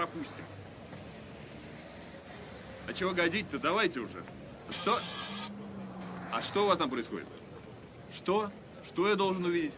пропустим. А чего годить-то? Давайте уже. Что? А что у вас там происходит? Что? Что я должен увидеть?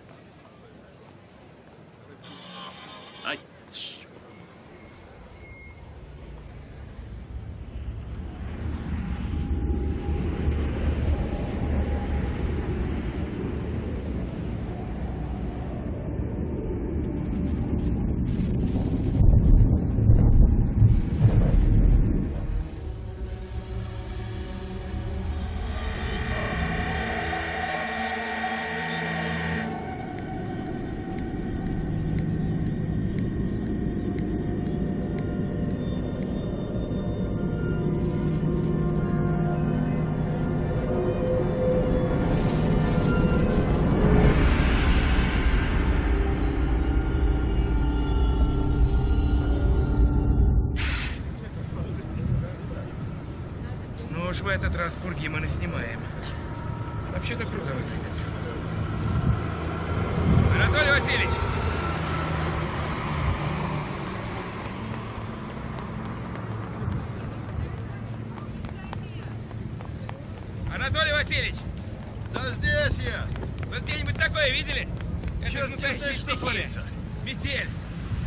В этот раз пурги мы наснимаем. Вообще-то круто выглядит. Анатолий Васильевич! Анатолий Васильевич! Да здесь я! Вы где-нибудь такое видели? Это Черт же не знает, что творится. Метель!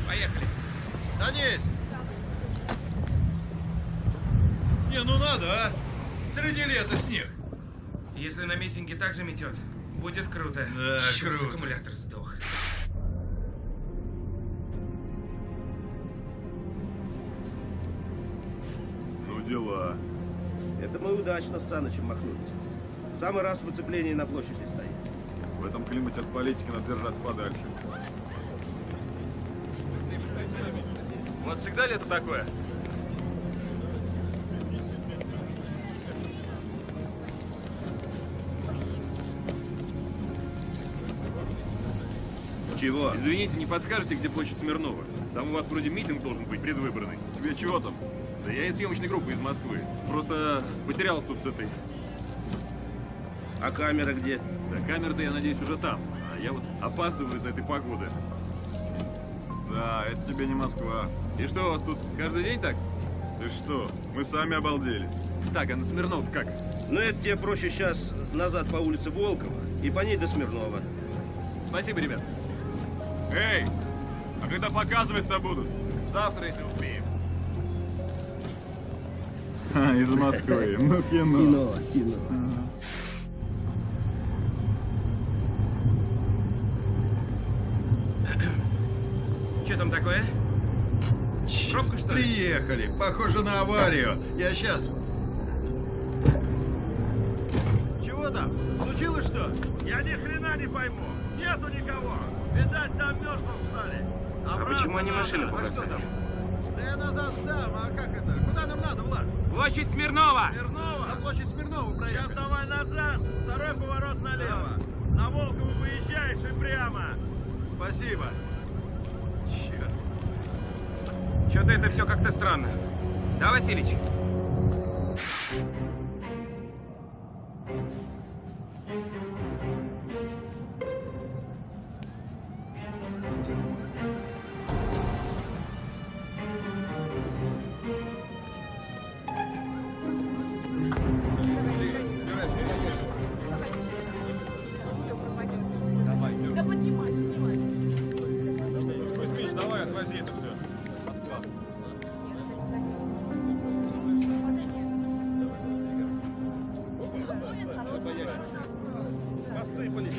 Поехали. Садись! Не, ну надо, а! Среди лета снег. Если на митинге так же метет, будет круто. Да, Чёрт, круто. аккумулятор сдох. Ну дела. Это мы удачно с Санычем махнулись. В самый раз в выцеплении на площади стоит. В этом климате от политики надо держаться подальше. У вас всегда лето такое? Чего? Извините, не подскажете, где площадь Смирнова? Там у вас вроде митинг должен быть предвыборный. Тебе чего там? Да я из съемочной группы из Москвы. Просто потерялся тут с этой... А камера где? Да, камера-то, я надеюсь, уже там. А я вот опаздываю из-за этой погоды. Да, это тебе не Москва. И что, у вас тут каждый день так? Ты что? Мы сами обалдели. Так, а на Смирнов как? Ну, это тебе проще сейчас назад по улице Волкова и по ней до Смирнова. Спасибо, ребят. Эй, а когда показывать-то будут? Завтра, если успеем. из Москвы. Ну, кино. кино. Что там такое? Пробка, что ли? Приехали. Похоже на аварию. Я сейчас. Чего там? Случилось что? Я ни хрена не пойму. Нету никого. Видать, там мертвым стали. А почему они машину А побросали? Да я назад сдам, а как это? Куда нам надо, Влад? Площадь Смирнова! Смирнова? На площадь Смирнова Сейчас проехали. давай назад, второй поворот налево. На Волкову выезжаешь и прямо. Спасибо. Черт. Что-то это все как-то странно. Да, Васильич? Посыпались.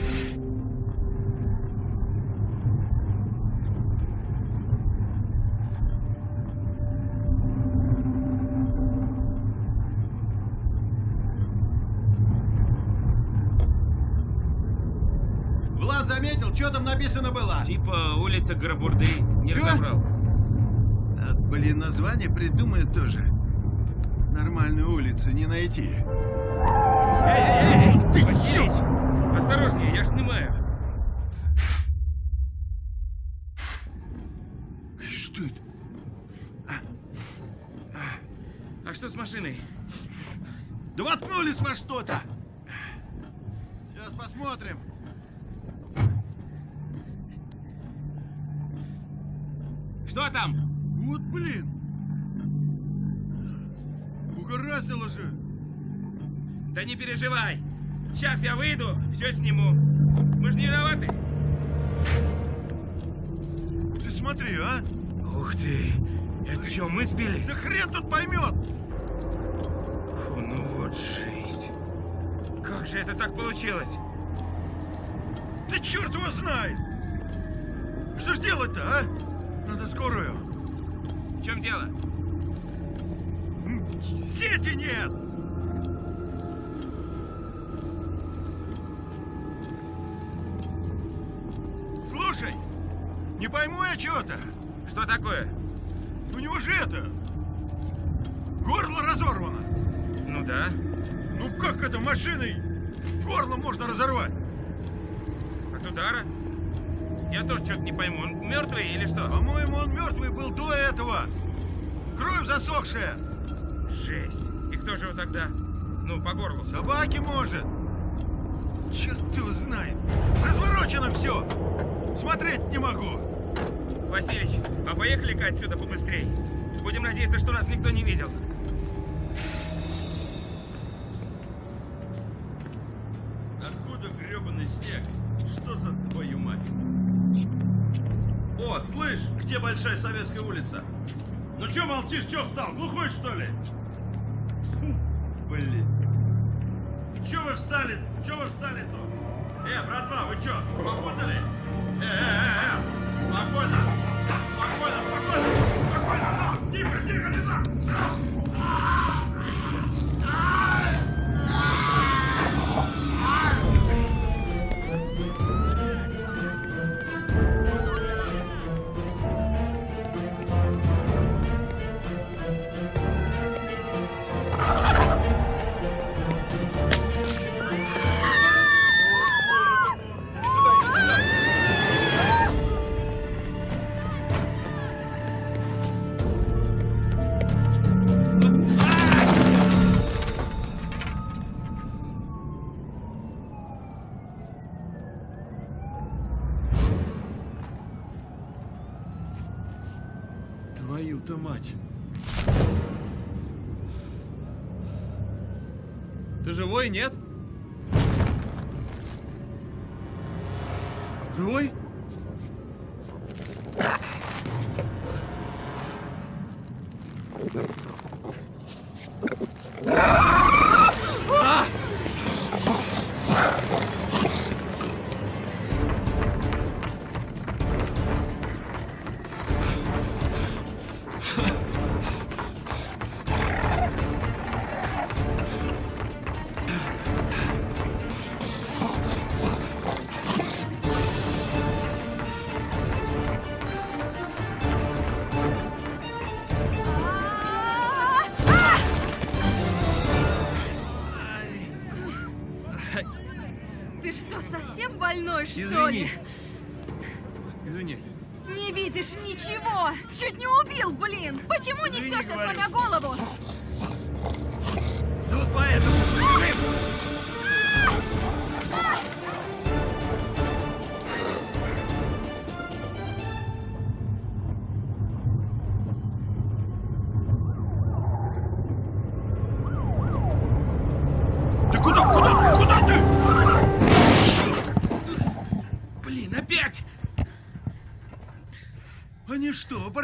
Влад заметил, что там написано было? Типа улица Гарабурды. Не Чё? разобрал. А, блин, название придумают тоже. Нормальную улицу не найти. Ты Охереть! Осторожнее, я снимаю. Что это? А что с машиной? Да воткнулись что-то! Сейчас посмотрим. Что там? Вот блин! Угораздило же! Да не переживай. Сейчас я выйду, все сниму. Мы же не виноваты. Ты смотри, а! Ух ты. Это что, мы сбили? Да хрен тут поймет! Фу, ну вот жесть. Как же это так получилось? Да черт его знает! Что ж делать-то, а? Надо скорую. В чем дело? Сети нет! Не пойму я чего-то. Что такое? У него же это... Горло разорвано. Ну да. Ну как это машиной горло можно разорвать? От удара? Я тоже что-то не пойму. Он мертвый или что? По-моему, он мертвый был до этого. Кровь засохшая. Жесть. И кто же его тогда? Ну, по горлу. Собаки может. Черт его знает. Разворочено все. Смотреть не могу. Василич, а поехали-ка отсюда побыстрее. Будем надеяться, что нас никто не видел. Откуда гребаный снег? Что за твою мать? О, слышь, где Большая Советская улица? Ну чё молчишь, чё встал, глухой что ли? Блин. Чё вы встали, чё вы встали тут? Э, братва, вы чё, попутали? Э, э, э, э, спокойно, спокойно, спокойно, спокойно, ну, тихо, тихо, не так. Нет? Совсем больной,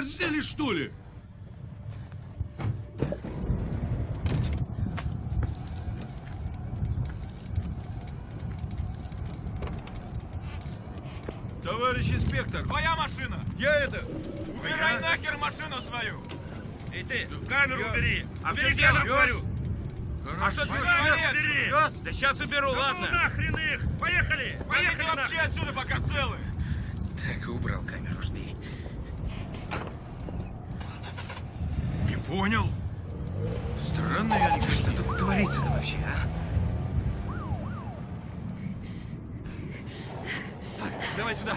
оборзели, что ли? Товарищ инспектор, Твоя машина! я это... Убирай Я- нахер машину свою! И ты! Камеру Я- убери! А в Убери чем дело? говорю! А что ты убери! Да сейчас уберу, Да ладно. ну нахрен их! Поехали! Поехали вообще отсюда, пока целы! Так, убрал камеру, жди. Не понял. Странно я не... Что тут творится-то вообще, а? Давай сюда.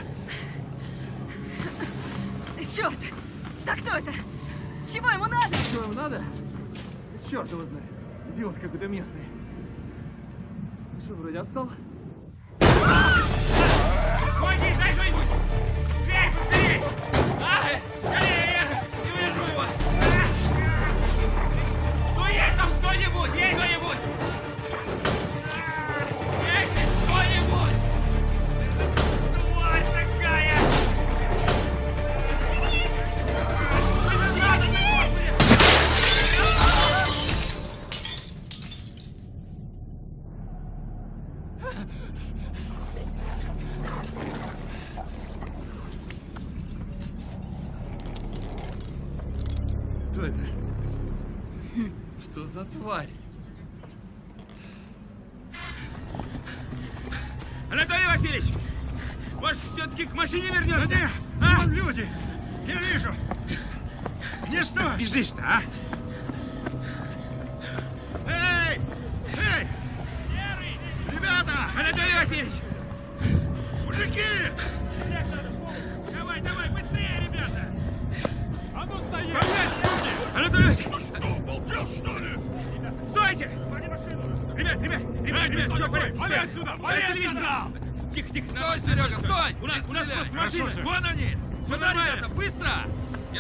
Черт! Да кто это? Чего ему надо? Что вам надо? Черт его знает. Идиот какой-то местный. Что, вроде отстал? Хватись, дай что-нибудь! Дверь, подбери! А, скорее, к машине вернемся? Да нет, А? люди. Я вижу. Где что? Бежишь-то, а?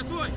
Я свой.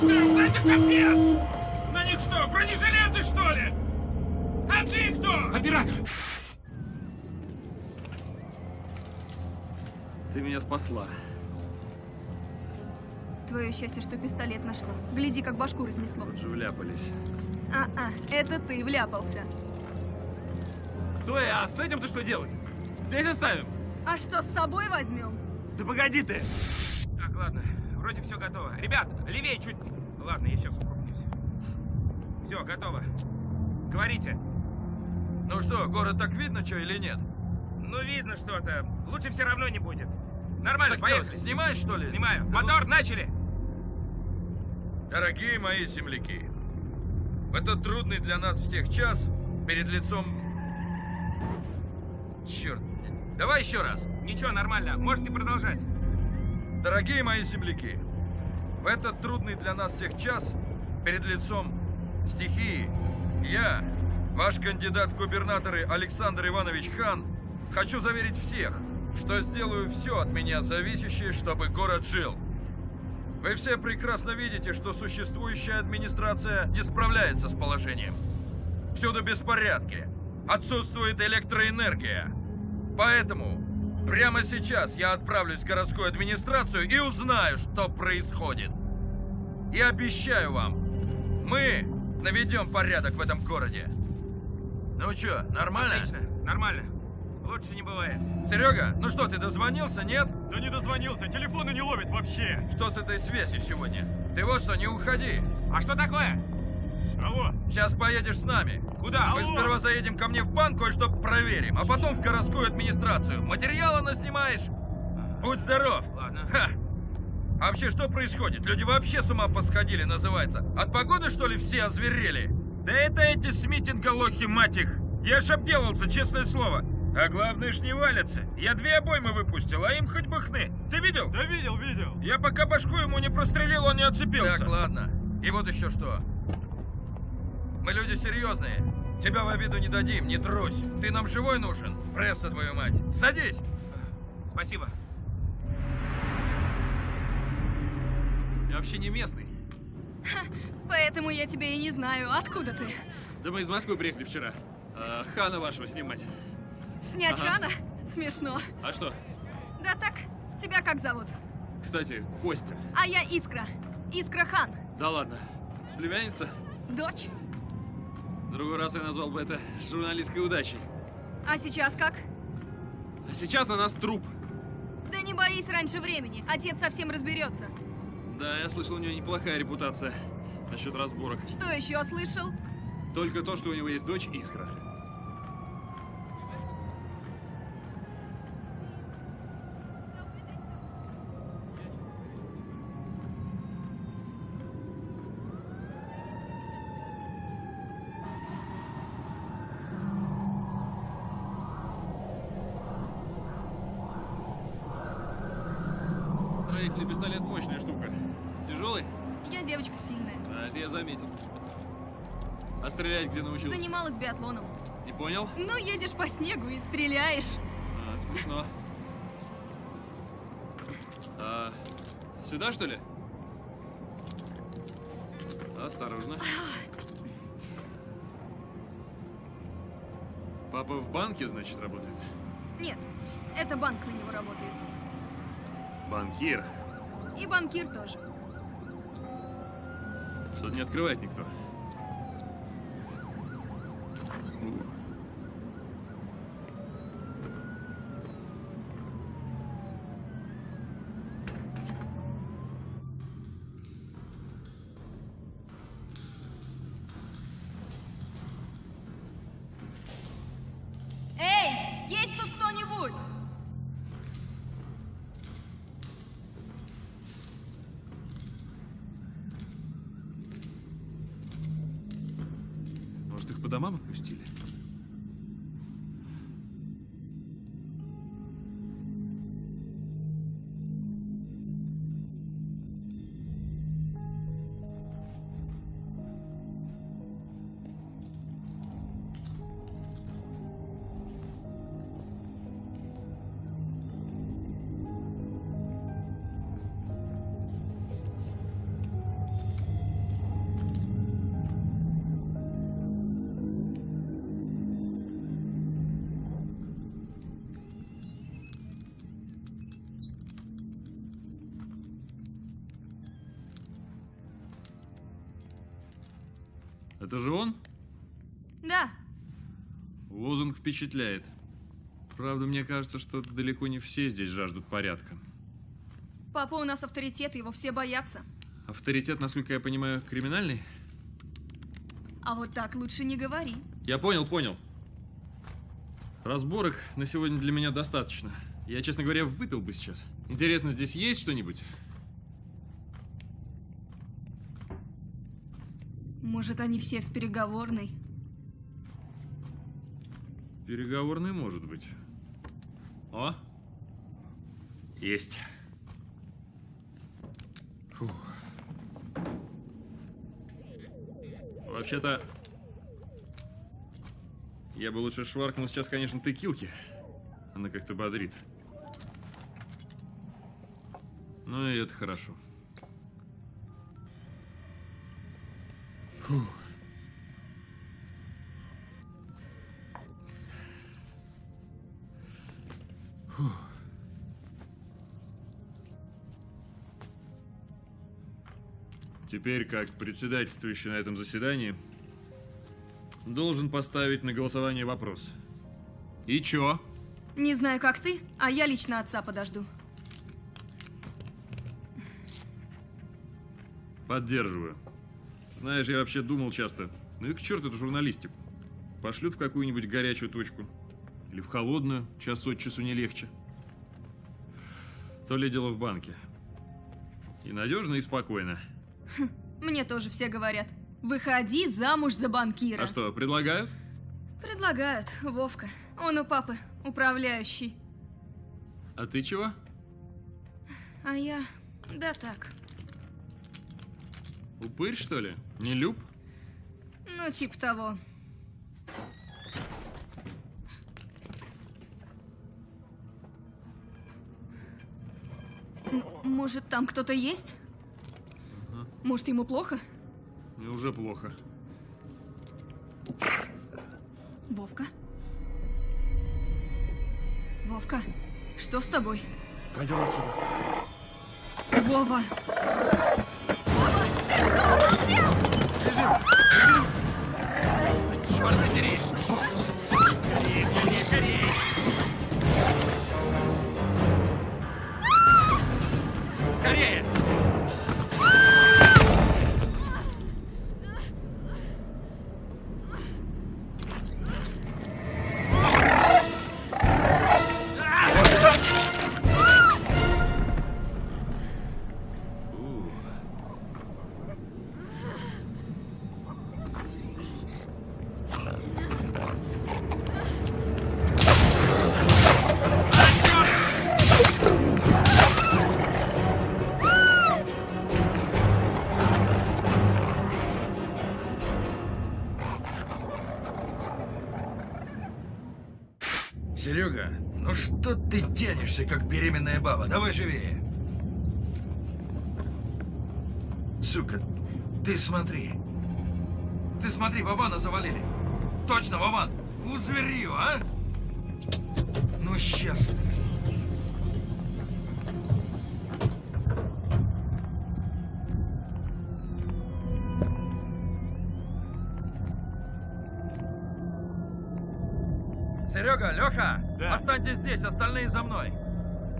Выставил, да это капец! На них что, бронежилеты что ли? А ты кто? Оператор! Ты меня спасла. Твое счастье, что пистолет нашла. Гляди, как башку разнесло. Вот же вляпались. А-а, это ты вляпался. Стой, а с этим ты что делать? Здесь оставим? А что, с собой возьмем? Да погоди ты! Так, ладно, вроде все готово. Ребят, левее чуть... Ладно, я сейчас укрупнюсь. Все, готово. Говорите. Ну что, город так видно, что или нет? Ну, видно что-то. Лучше все равно не будет. Нормально, Так что, поехали. снимаешь, что ли? Снимаю. Мотор, начали. Дорогие мои земляки, в этот трудный для нас всех час перед лицом... Черт, давай еще раз. Ничего, нормально. Можете продолжать. Дорогие мои земляки, в этот трудный для нас всех час перед лицом стихии я, ваш кандидат в губернаторы Александр Иванович Хан, хочу заверить всех, что сделаю все от меня зависящее, чтобы город жил. Вы все прекрасно видите, что существующая администрация не справляется с положением. Всюду беспорядки, отсутствует электроэнергия. Поэтому прямо сейчас я отправлюсь в городскую администрацию и узнаю, что происходит. И обещаю вам, мы наведем порядок в этом городе. Ну что, нормально? Отлично, нормально. Лучше не бывает. Серега, ну что, ты дозвонился, нет? Да не дозвонился, телефоны не ловит вообще. Что с этой связью сегодня? Ты вот что, не уходи. А что такое? Алло, Сейчас поедешь с нами. Куда? Мы сперва заедем ко мне в банк, кое-что проверим, а потом в городскую администрацию. Материалы наснимаешь? Будь здоров. Ладно. Ха. А вообще, что происходит? Люди вообще с ума посходили, называется. От погоды, что ли, все озверели? Да это эти с митинга лохи, мать их! Я ж обделался, честное слово. А главное ж не валятся. Я две обоймы выпустил, а им хоть бы хны. Ты видел? да видел, видел. Я пока башку ему не прострелил, он не отцепился. Так, ладно. И вот еще что. Мы люди серьезные. Тебя в обиду не дадим, не трусь. Ты нам живой нужен. Пресса, твою мать. Садись. Спасибо. Я вообще не местный. Поэтому я тебя и не знаю. Откуда ты? Да мы из Москвы приехали вчера. А, Хана вашего снимать. Снять Ага. Хана? Смешно. А что? Да так, тебя как зовут? Кстати, Костя. А я Искра. Искра Хан. Да ладно. Племянница? Дочь. В другой раз я назвал бы это журналистской удачей. А сейчас как? А сейчас на нас труп. Да не боись раньше времени. Отец совсем разберется. Да, я слышал, у него неплохая репутация насчет разборок. Что еще слышал? Только то, что у него есть дочь Искра. Строительный пистолет мощная штука. Тяжелый? Я девочка сильная. А, это я заметил. А стрелять где научился? Занималась биатлоном. Не понял? Ну, едешь по снегу и стреляешь. А, смешно. А, сюда, что ли? Осторожно. Папа в банке, значит, работает? Нет, это банк на него работает. Банкир. И банкир тоже. Тут не открывает никто. Впечатляет. Правда, мне кажется, что далеко не все здесь жаждут порядка. папа у нас авторитет, его все боятся. Авторитет, насколько я понимаю, криминальный? А вот так лучше не говори. Я понял, понял. Разборок на сегодня для меня достаточно. Я, честно говоря, выпил бы сейчас. Интересно, здесь есть что-нибудь? Может, они все в переговорной? Переговорный может быть. О! Есть. Вообще-то... Я бы лучше шваркнул сейчас, конечно, текилки. Она как-то бодрит. Ну и это хорошо. Фух. Теперь, как председательствующий на этом заседании, должен поставить на голосование вопрос. И чё? Не знаю, как ты, а я лично отца подожду. Поддерживаю. Знаешь, я вообще думал часто, ну и к черту эту журналистику. Пошлют в какую-нибудь горячую точку. Или в холодную, час от часу не легче. То ли дело в банке. И надежно, и спокойно. Мне тоже все говорят. Выходи замуж за банкира. А что, предлагают? Предлагают, Вовка. Он у папы управляющий. А ты чего? А я... Да так. Упырь, что ли? Не люб? Ну, типа того. М- Может, там кто-то есть? Может, ему плохо? Мне уже плохо. Вовка? Вовка, что с тобой? Пойдем отсюда. Вова! Вова, ты что обалдел? Черт подери! Скорее, скорее, скорее! Скорее! Ты тянешься, как беременная баба? Давай живее. Сука, ты смотри. Ты смотри, Вована завалили. Точно, Вован. Узверью, а? Ну, сейчас. Здесь, остальные за мной.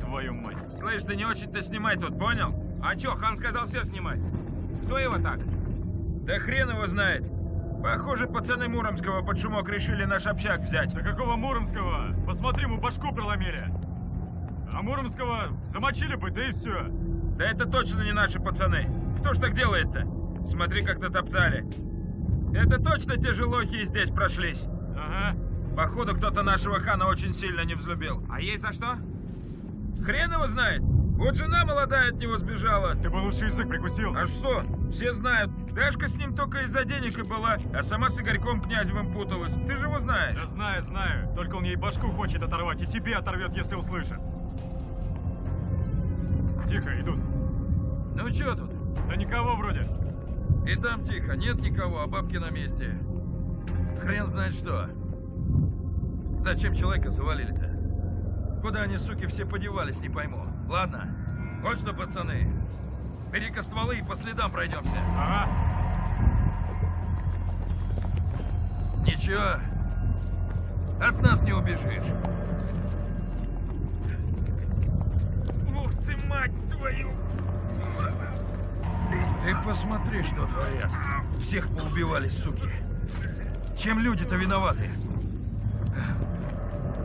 Твою мать. Слышь, ты не очень-то снимай тут, понял? А чё, хан сказал все снимать. Кто его так? Да хрен его знает. Похоже, пацаны Муромского под шумок решили наш общак взять. Да какого Муромского? Посмотри, мы башку проломили. А Муромского замочили бы, да и все. Да это точно не наши пацаны. Кто ж так делает-то? Смотри, как натоптали. Это точно те же лохи и здесь прошлись. Походу, кто-то нашего хана очень сильно не взлюбил. А ей за что? Хрен его знает. Вот жена молодая от него сбежала. Ты бы лучше язык прикусил. А что? Все знают. Дашка с ним только из-за денег и была, а сама с Игорьком Князевым путалась. Ты же его знаешь. Да знаю, знаю. Только он ей башку хочет оторвать, и тебе оторвет, если услышит. Тихо, идут. Ну что тут? Да никого вроде. И там тихо, нет никого, а бабки на месте. Хрен знает что. Зачем человека завалили-то? Куда они, суки, все подевались, не пойму. Ладно, вот что, пацаны, бери-ка стволы и по следам пройдемся. Ага. Ничего, от нас не убежишь. Ух ты, мать твою! Ты посмотри, что творят. Всех поубивали, суки. Чем люди-то виноваты?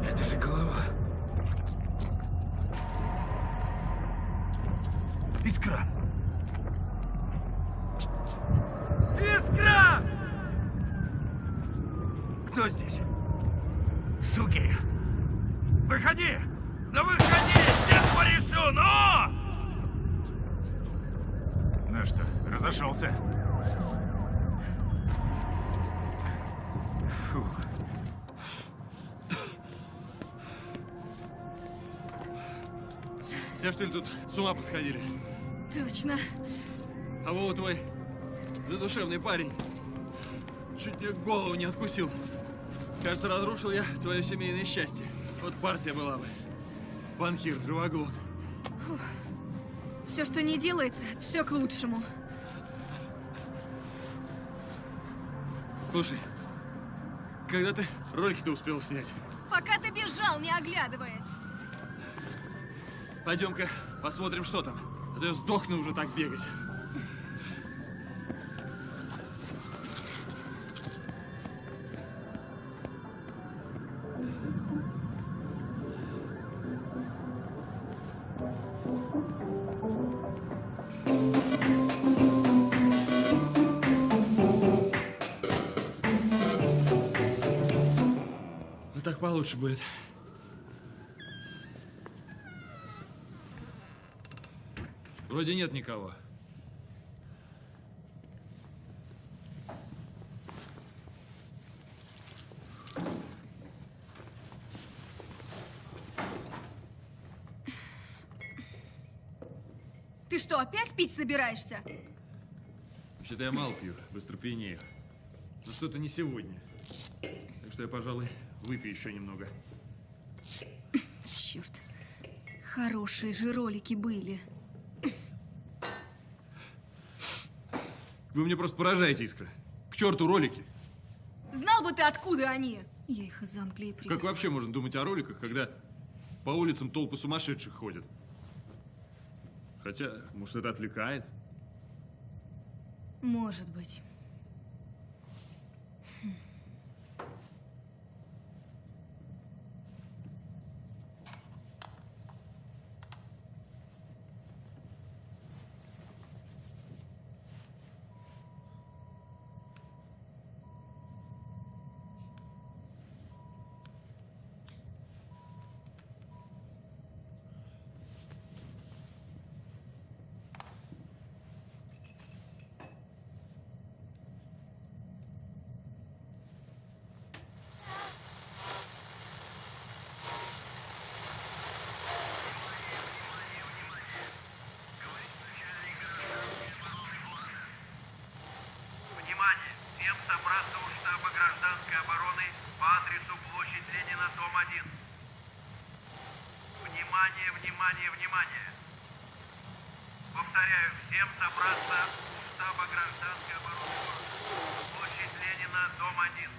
Это же голова. Искра! Искра! Кто здесь? Суки! Выходи! Ну выходи! Я порешу, но! Ну что, разошелся. Фу. Все, что ли, тут с ума посходили? Точно. А Вова твой задушевный парень. Чуть мне голову не откусил. Кажется, разрушил я твое семейное счастье. Вот партия была бы. Банкир, живоглот. Все, что не делается, все к лучшему. Слушай, когда ты ролики-то успел снять? Пока ты бежал, не оглядываясь. Пойдем-ка посмотрим, что там. А то я сдохну уже так бегать. Ну так получше будет. Вроде нет никого. Ты что, опять пить собираешься? Вообще-то я мало пью, быстро пьянею. Но что-то не сегодня. Так что я, пожалуй, выпью еще немного. Черт. Хорошие же ролики были. Вы мне просто поражаете, Искра. К черту ролики. Знал бы ты, откуда они. Я их из Англии привезла. Как вообще можно думать о роликах, когда по улицам толпы сумасшедших ходят? Хотя, может, это отвлекает? Может быть. Внимание, внимание. Повторяю, всем собраться у штаба гражданской обороны площадь Ленина, дом 1.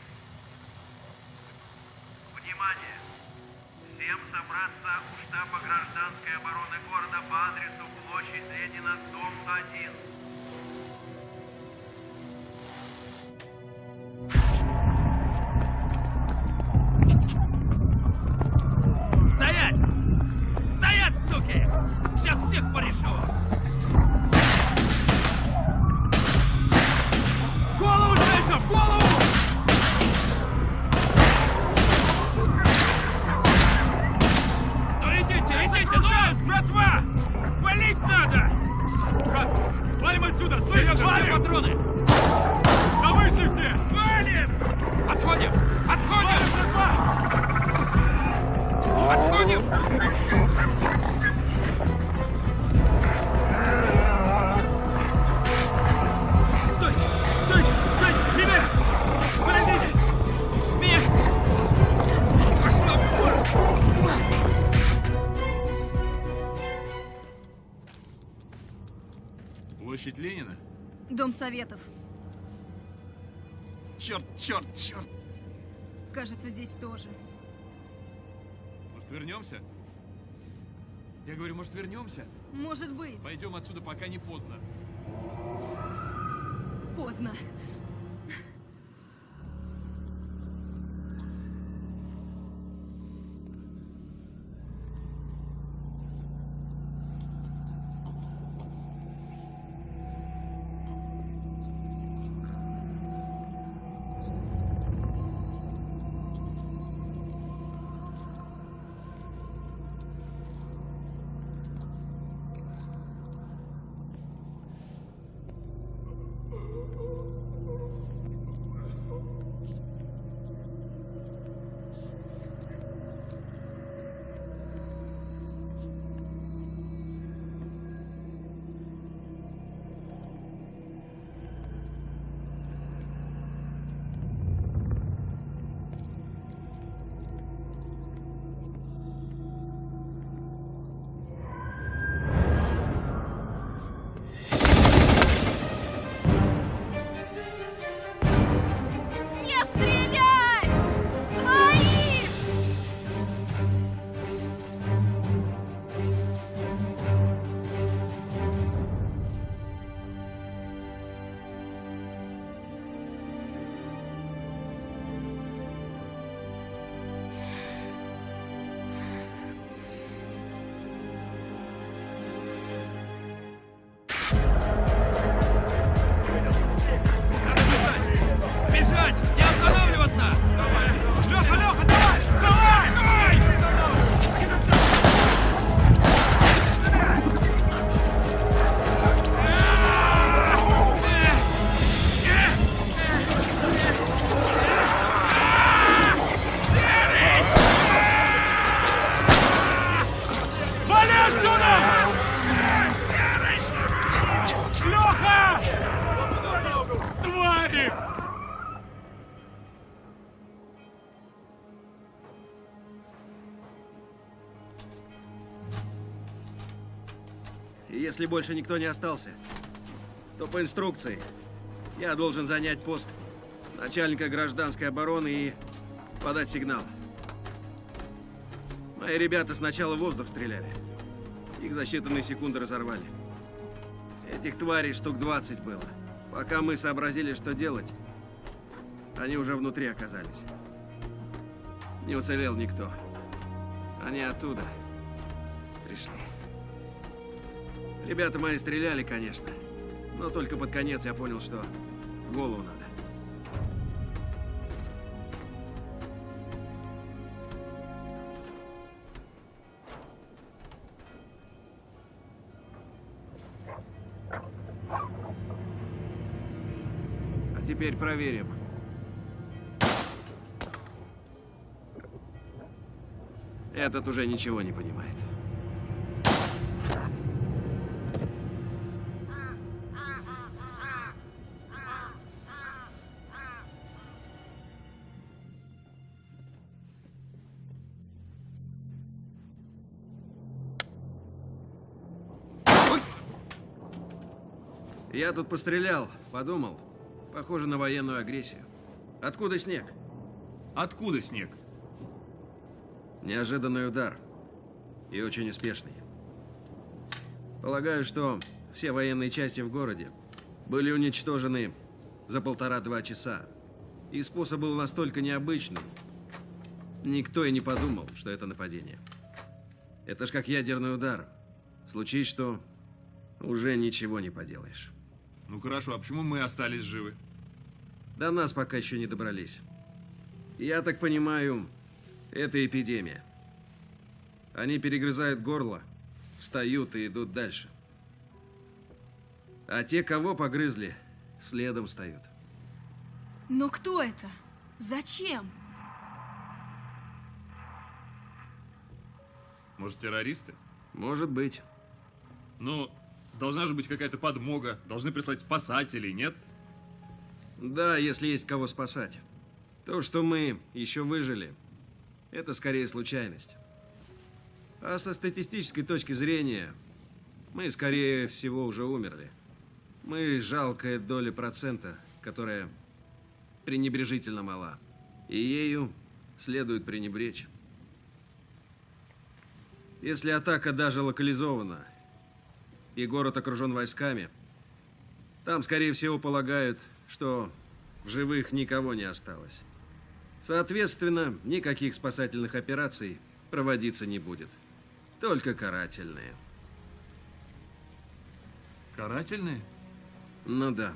Внимание! Всем собраться у штаба гражданской обороны города по адресу площадь Ленина, дом 1. Черт, черт, черт! Кажется, здесь тоже. Может, вернемся? Я говорю, может, вернемся? Может быть. Пойдем отсюда, пока не поздно. Поздно. Больше никто не остался, то по инструкции я должен занять пост начальника гражданской обороны и подать сигнал. Мои ребята сначала в воздух стреляли. Их за считанные секунды разорвали. Этих тварей штук 20 было. Пока мы сообразили, что делать, они уже внутри оказались. Не уцелел никто. Они оттуда пришли. Ребята мои стреляли, конечно. Но только под конец я понял, что в голову надо. А теперь проверим. Этот уже ничего не понимает. Я тут пострелял, подумал. Похоже на военную агрессию. Откуда снег? Откуда снег? Неожиданный удар. И очень успешный. Полагаю, что все военные части в городе были уничтожены за полтора-два часа. И способ был настолько необычным. Никто и не подумал, что это нападение. Это ж как ядерный удар. Случись что, уже ничего не поделаешь. Ну хорошо, а почему мы остались живы? До нас пока еще не добрались. Я так понимаю, это эпидемия. Они перегрызают горло, встают и идут дальше. А те, кого погрызли, следом встают. Но кто это? Зачем? Может, террористы? Может быть. Ну, должна же быть какая-то подмога. Должны прислать спасателей, нет? Да, если есть кого спасать. То, что мы еще выжили, это скорее случайность. А со статистической точки зрения, мы, скорее всего, уже умерли. Мы жалкая доля процента, которая пренебрежительно мала. И ею следует пренебречь. Если атака даже локализована, и город окружен войсками, там, скорее всего, полагают, что в живых никого не осталось. Соответственно, никаких спасательных операций проводиться не будет. Только карательные. Карательные? Ну да.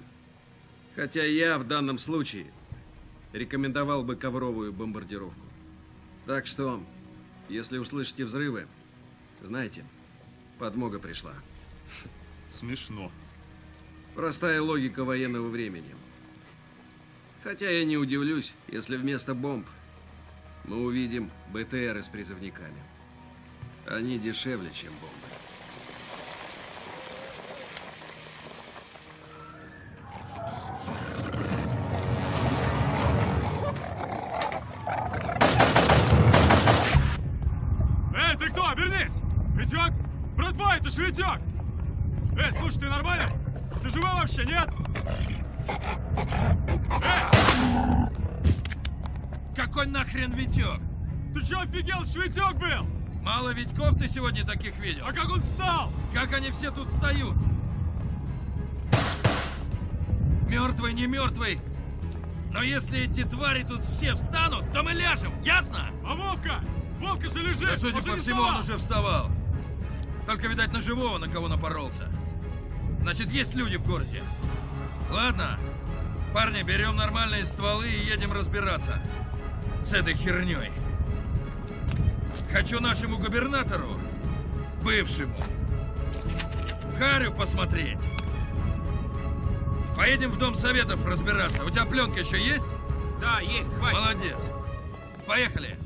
Хотя я в данном случае рекомендовал бы ковровую бомбардировку. Так что, если услышите взрывы, знаете, подмога пришла. Смешно. Простая логика военного времени. Хотя я не удивлюсь, если вместо бомб мы увидим БТРы с призывниками. Они дешевле, чем бомбы. Эй, ты кто? Вернись! Витек! Братва, это ж Витек! Ты нормально? Ты живой вообще, нет? Какой нахрен Витек? Ты чё офигел? Это ж Витек был! Мало Витьков ты сегодня таких видел? А как он встал? Как они все тут встают? Мертвый, не мертвый. Но если эти твари тут все встанут, то мы ляжем, ясно? А Вовка? Вовка же лежит! Да, судя Он по всему, он уже вставал. Только, видать, на живого, на кого напоролся. Значит, есть люди в городе. Ладно. Парни, берем нормальные стволы и едем разбираться с этой херней. Хочу нашему губернатору, бывшему, Харю посмотреть. Поедем в Дом Советов разбираться. У тебя пленка еще есть? Да, есть, хватит. Молодец. Поехали.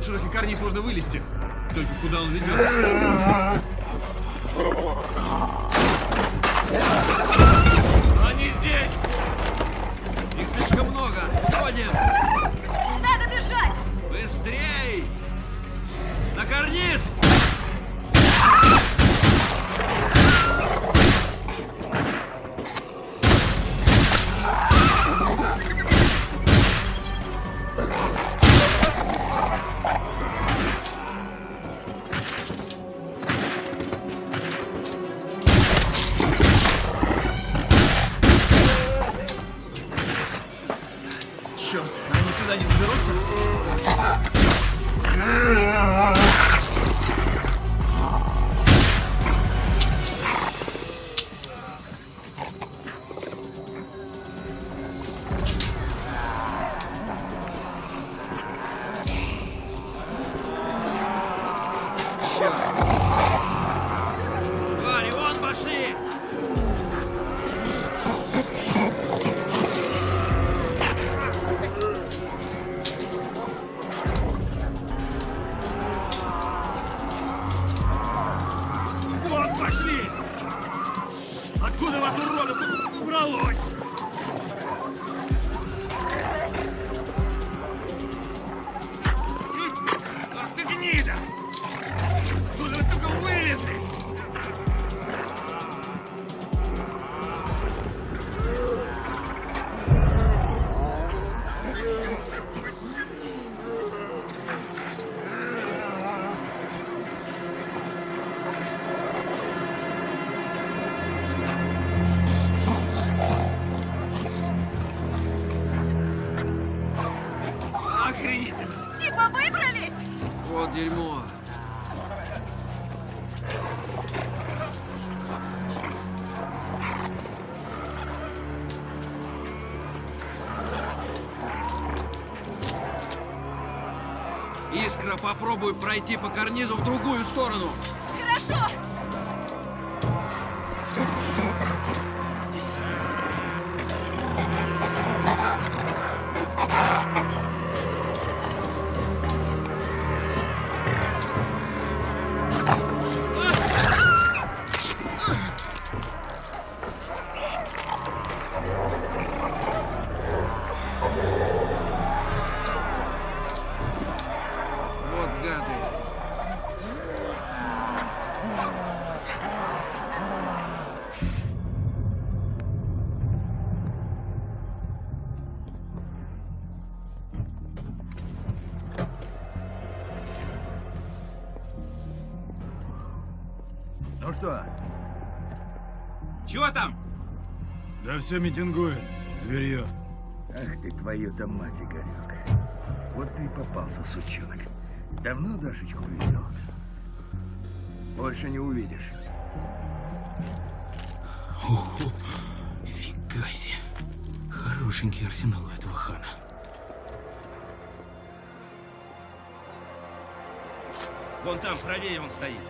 Тут широкий карниз можно вылезти. Только куда он ведет? Искра, попробуй пройти по карнизу в другую сторону. Все митингует, зверье. Ах ты твою-то мать, Игорек. Вот ты и попался, сучонок. Давно Дашечку видел? Больше не увидишь. Ого, фига себе. Хорошенький арсенал у этого хана. Вон там, правее он стоит.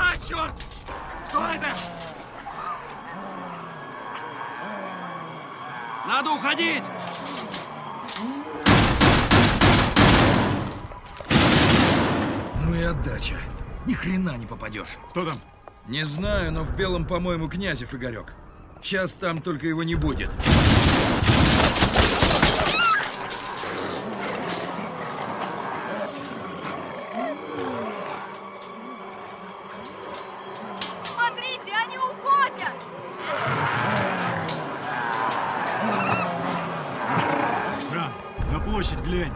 А, черт! Что это? Надо уходить! Ну и отдача. Ни хрена не попадешь. Кто там? Не знаю, но в белом, по-моему, Князев Игорек. Сейчас там только его не будет. Площадь глянь.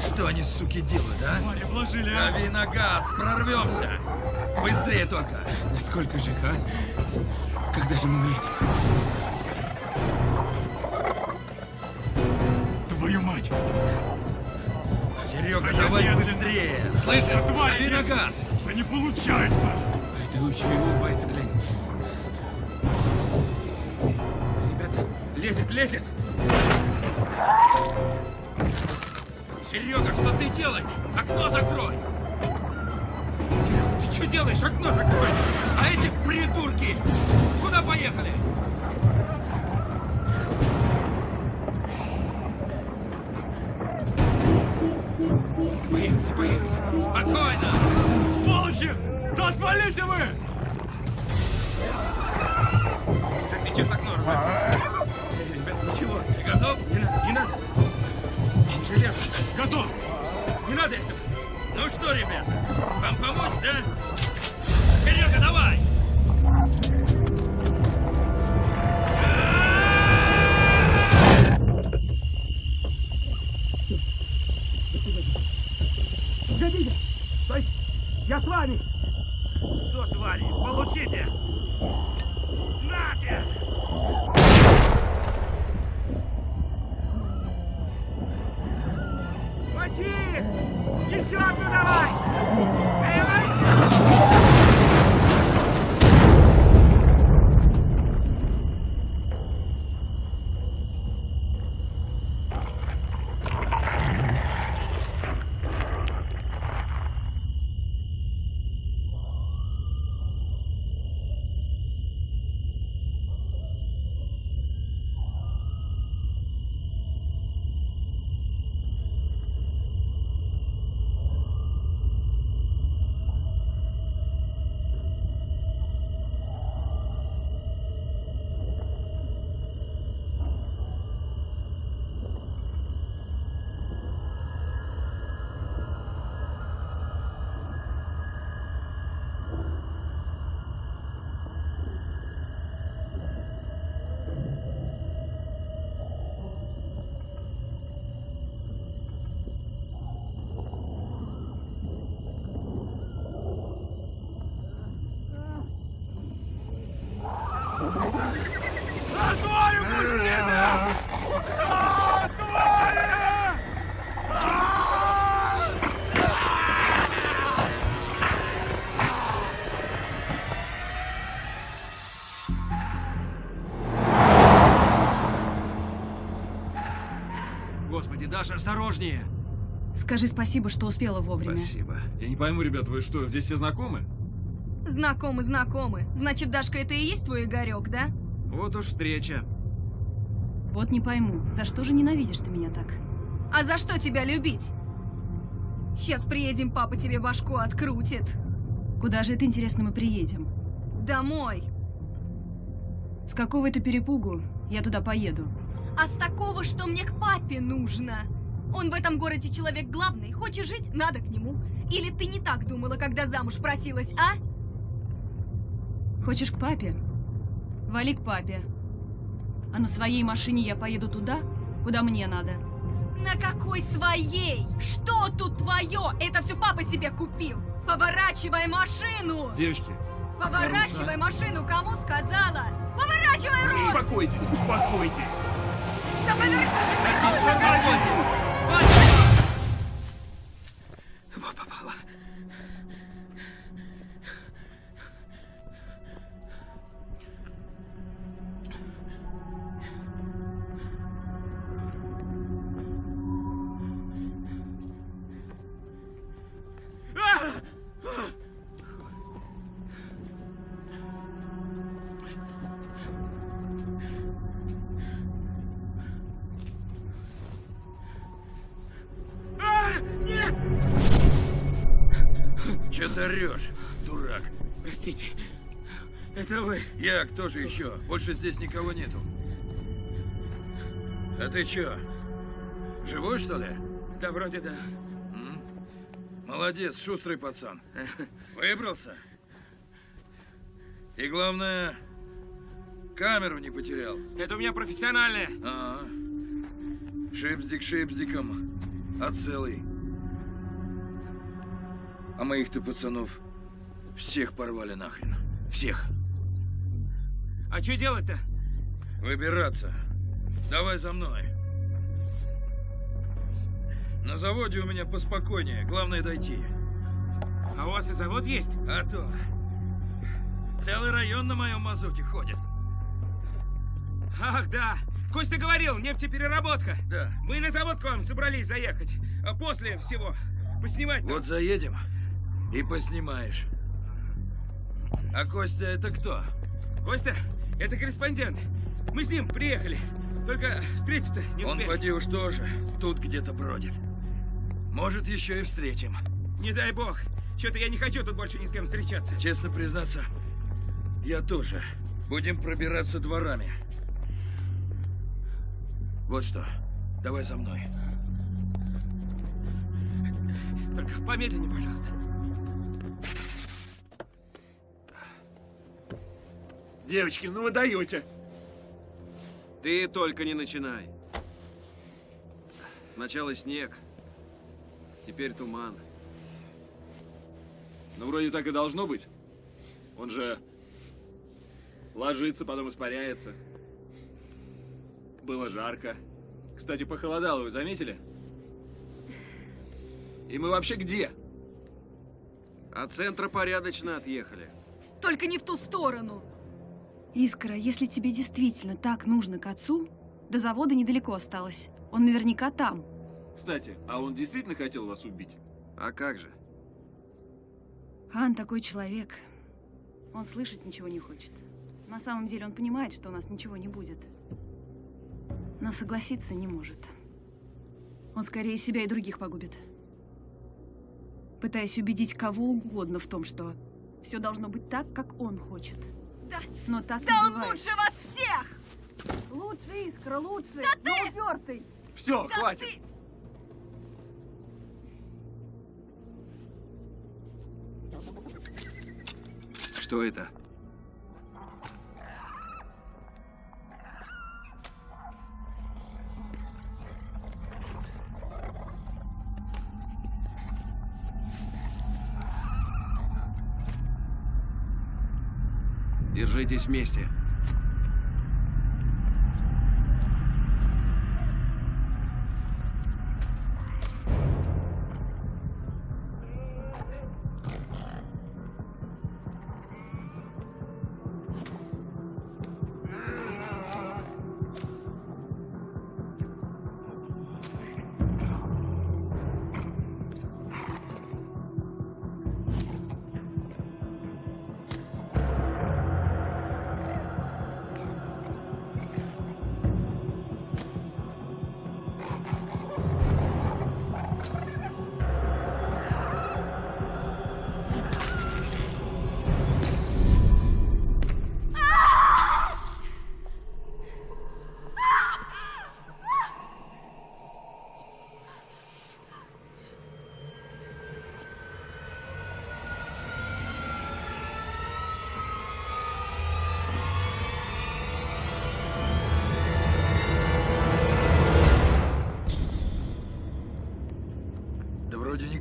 Что они, суки, делают, а? Твари обложили, а? Дави на газ, прорвемся! Быстрее только! Сколько же их, а? Когда же мы уедем? Твою мать! Серега, Да давай медленно. быстрее! Слышишь? Да тварь Дави на газ! Да не получается! А это лучше и улыбается, глянь. Ребята, лезет, лезет! Серега, что ты делаешь? Окно закрой! Серега, ты что делаешь? Окно закрой! А эти придурки куда поехали? Поехали, поехали! Спокойно! Сволочи! Да отвалите вы! Сейчас, сейчас окно разорву. Эй, ребята, ничего, ты готов? Не надо, не надо. Железо. Готов! Не надо этого. Ну что, ребята, вам помочь, да? Серега, давай! Даша, осторожнее! Скажи спасибо, что успела вовремя. Спасибо. Я не пойму, ребят, вы что, здесь все знакомы? Знакомы, знакомы. Значит, Дашка, это и есть твой Игорек, да? Вот уж встреча. Вот не пойму, за что же ненавидишь ты меня так? А за что тебя любить? Сейчас приедем, папа тебе башку открутит. Куда же это, интересно, мы приедем? Домой. С какого это перепугу я туда поеду? А с такого, что мне к папе нужно. Он в этом городе человек главный. Хочешь жить? Надо к нему. Или ты не так думала, когда замуж просилась, а? Хочешь к папе? Вали к папе. А на своей машине я поеду туда, куда мне надо. На какой своей? Что тут твое? Это все папа тебе купил. Поворачивай машину! Девочки, Поворачивай машину, кому сказала? Поворачивай руль! Успокойтесь, успокойтесь! Да поверни же, кому сказала? Кто же еще? Больше здесь никого нету. А ты чё? Живой, что ли? Да, вроде да. М? Молодец, шустрый пацан. Выбрался? И главное, камеру не потерял. Это у меня профессиональная. А, шипздик шипздиком, а целый. А моих-то пацанов всех порвали нахрен. Всех. А что делать-то? Выбираться. Давай за мной. На заводе у меня поспокойнее. Главное дойти. А у вас и завод есть? А то. Целый район на моем мазуте ходит. Ах, да. Костя говорил, нефтепереработка. Да. Мы на завод к вам собрались заехать. А после всего поснимать. Вот заедем и поснимаешь. А Костя это кто? Костя, это корреспондент. Мы с ним приехали. Только встретиться не Он, успели. поди уж тоже, тут где-то бродит. Может, еще и встретим. Не дай бог. Что-то я не хочу тут больше ни с кем встречаться. Честно признаться, я тоже. Будем пробираться дворами. Вот что, давай за мной. Только помедленнее, пожалуйста. Девочки, ну вы даете. Ты только не начинай. Сначала снег, теперь туман. Ну, вроде так и должно быть. Он же ложится, потом испаряется. Было жарко. Кстати, похолодало, вы заметили? И мы вообще где? От центра порядочно отъехали. Только не в ту сторону. Искра, если тебе действительно так нужно к отцу, до завода недалеко осталось. Он наверняка там. Кстати, а он действительно хотел вас убить? А как же? Хан такой человек. Он слышать ничего не хочет. На самом деле он понимает, что у нас ничего не будет. Но согласиться не может. Он скорее себя и других погубит. Пытаясь убедить кого угодно в том, что все должно быть так, как он хочет. Да, Но так да он бывает. лучше вас всех! Лучше, Искра, лучше! Да но ты! упертый! Все, Да хватит. ты- Что это? Держитесь вместе.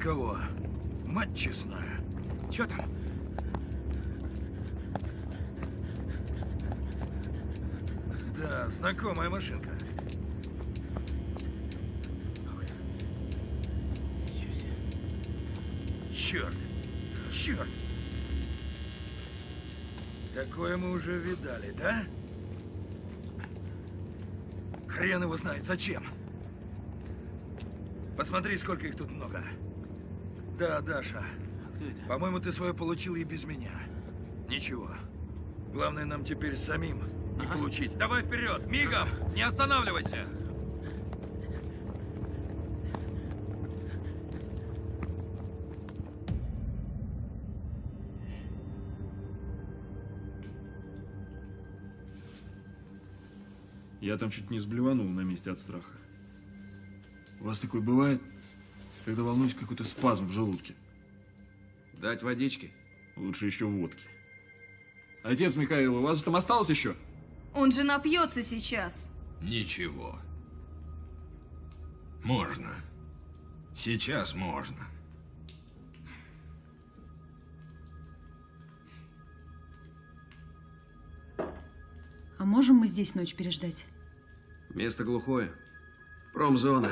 Никого. Мать честная. Что там? Да, знакомая машинка. Черт! Черт! Такое мы уже видали, да? Хрен его знает, зачем? Посмотри, сколько их тут много. Да, Даша. Кто это? По-моему, ты свое получил и без меня. Ничего. Главное нам теперь самим не ага. получить. Давай вперед, мигом, не останавливайся. Я там чуть не сблеванул на месте от страха. У вас такое бывает? Когда волнуюсь какой-то спазм в желудке? Дать водички? Лучше еще водки. Отец Михаил, у вас там осталось еще? Он же напьется сейчас. Ничего. Можно. Сейчас можно. А можем мы здесь ночь переждать? Место глухое. Промзона.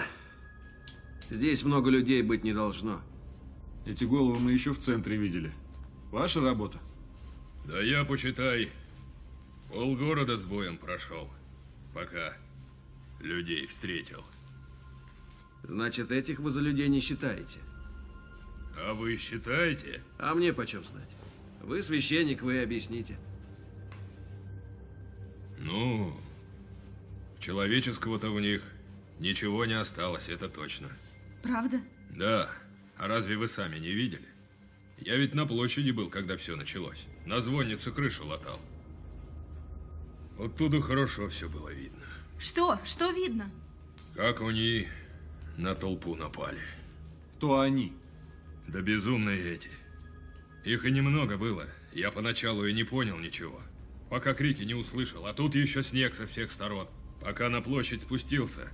Здесь много людей быть не должно. Эти головы мы еще в центре видели. Ваша работа? Да я, почитай, полгорода с боем прошел, пока людей встретил. Значит, этих вы за людей не считаете? А вы считаете? А мне почем знать? Вы священник, вы объясните. Ну, человеческого-то в них ничего не осталось, это точно. Правда? Да. А разве вы сами не видели? Я ведь на площади был, когда все началось. На звонницу крышу латал. Оттуда хорошо все было видно. Что? Что видно? Как они на толпу напали. Кто они? Да безумные эти. Их и немного было. Я поначалу и не понял ничего. Пока крики не услышал, а тут еще снег со всех сторон. Пока на площадь спустился,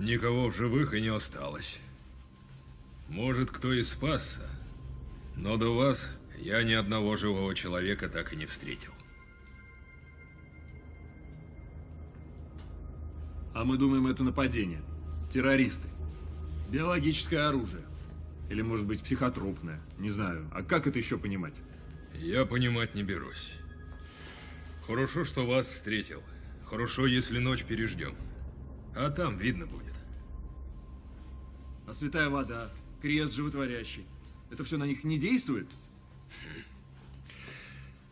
никого в живых и не осталось. Может, кто и спасся, но до вас я ни одного живого человека так и не встретил. А мы думаем, это нападение. Террористы. Биологическое оружие. Или, может быть, психотропное. Не знаю. А как это еще понимать? Я понимать не берусь. Хорошо, что вас встретил. Хорошо, если ночь переждем. А там видно будет. А святая вода, крест животворящий. Это все на них не действует?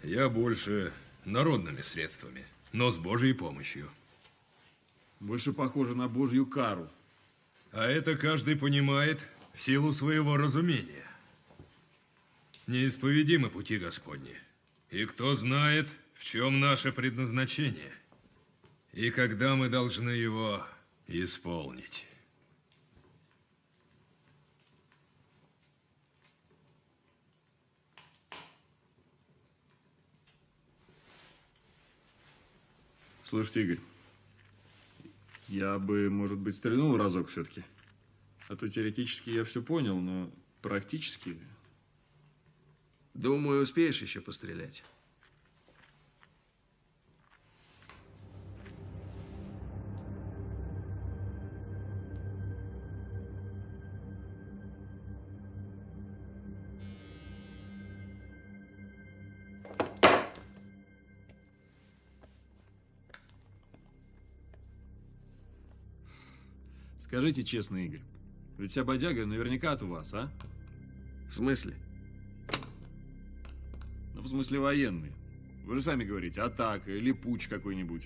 Я больше народными средствами, но с Божьей помощью. Больше похоже на Божью кару. А это каждый понимает в силу своего разумения. Неисповедимы пути Господни. И кто знает, в чем наше предназначение, и когда мы должны его исполнить. Слушайте, Игорь, я бы, может быть, стрельнул разок все-таки. А то теоретически я все понял, но практически... Думаю, успеешь еще пострелять. Скажите честно, Игорь, ведь вся бодяга наверняка от вас, а? В смысле? Ну, в смысле военные. Вы же сами говорите, атака или путь какой-нибудь.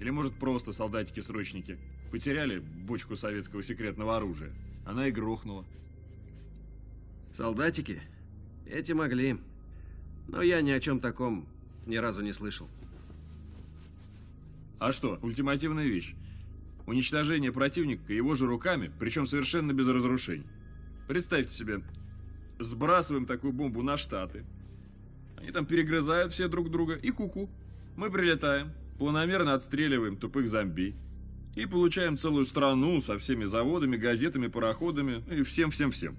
Или, может, просто солдатики-срочники потеряли бочку советского секретного оружия. Она и грохнула. Солдатики? Эти могли. Но я ни о чем таком ни разу не слышал. А что, ультимативная вещь. Уничтожение противника его же руками, причем совершенно без разрушений. Представьте себе, сбрасываем такую бомбу на Штаты. Они там перегрызают все друг друга и куку. -ку. Мы прилетаем, планомерно отстреливаем тупых зомби. И получаем целую страну со всеми заводами, газетами, пароходами и всем-всем-всем.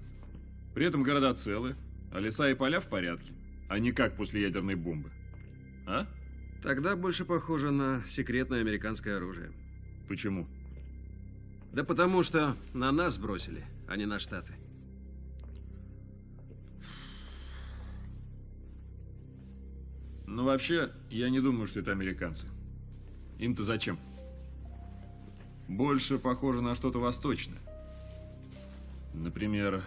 При этом города целы, а леса и поля в порядке. А не как после ядерной бомбы. А? Тогда больше похоже на секретное американское оружие. Почему? Да потому что на нас бросили, а не на Штаты. Ну, вообще, я не думаю, что это американцы. Им-то зачем? Больше похоже на что-то восточное. Например,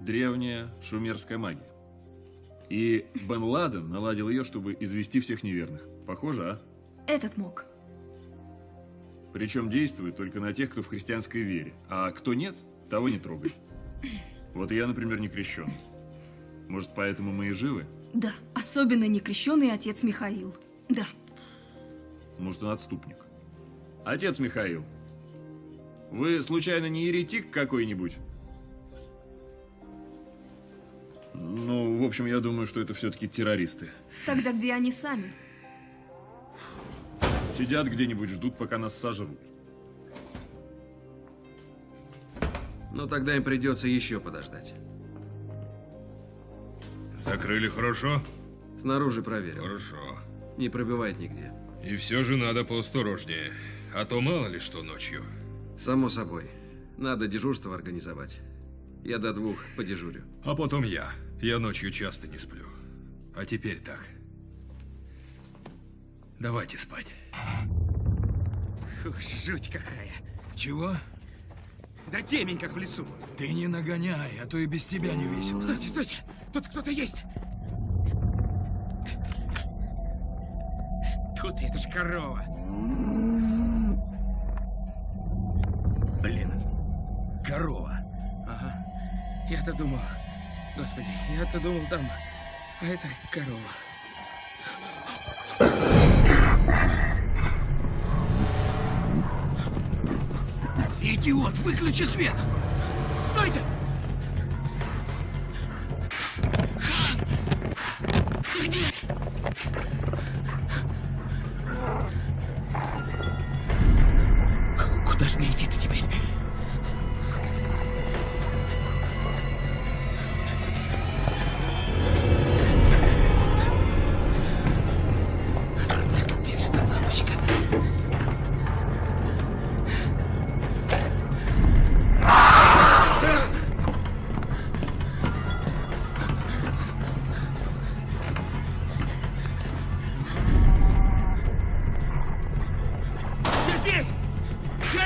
древняя шумерская магия. И Бен Ладен наладил ее, чтобы извести всех неверных. Похоже, а? Этот мог. Причем действует только на тех, кто в христианской вере. А кто нет, того не трогай. Вот я, например, не крещен. Может, поэтому мы и живы? Да, особенно некрещенный отец Михаил. Да. Может, он отступник. Отец Михаил, вы случайно не еретик какой-нибудь? Ну, в общем, я думаю, что это все-таки террористы. Тогда где они сами? Сидят где-нибудь, ждут, пока нас сожрут. Ну, тогда им придется еще подождать. Закрыли хорошо? Снаружи проверил. Хорошо. Не пробивает нигде. И все же надо поосторожнее, а то мало ли что ночью. Само собой. Надо дежурство организовать. Я до двух подежурю. А потом я. Я ночью часто не сплю. А теперь так. Давайте спать. Уж жуть какая. Чего? Да темень, как в лесу. Ты не нагоняй, а то и без тебя не весело. Стойте, стойте! Тут кто-то есть! Тут это ж корова. Блин, корова. Ага. Я-то думал... Господи, я-то думал там... А это корова. Идиот, выключи свет! Стойте! Куда ж мне идти-то теперь?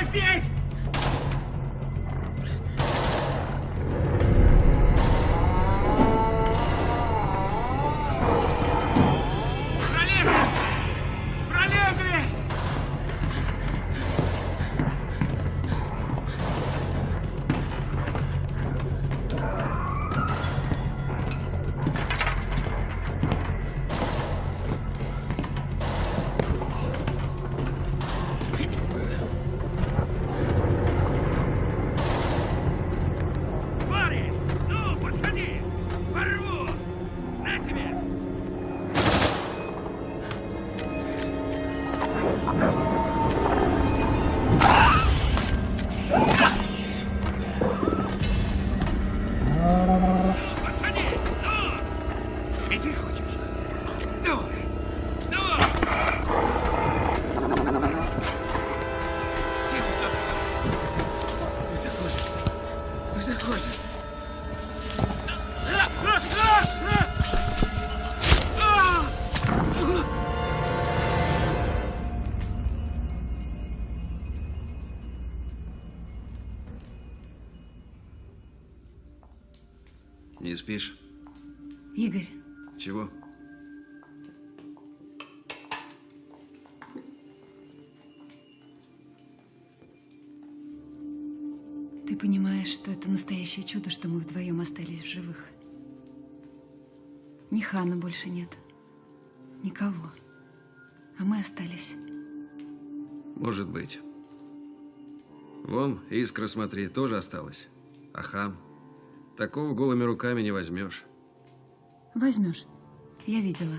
Я спишь? Игорь, Чего? ты понимаешь, что это настоящее чудо, что мы вдвоем остались в живых. Ни Хана больше нет. Никого. А мы остались. Может быть. Вон, искра, смотри, тоже осталась. А хам? Такого голыми руками не возьмешь. Возьмешь. Я видела.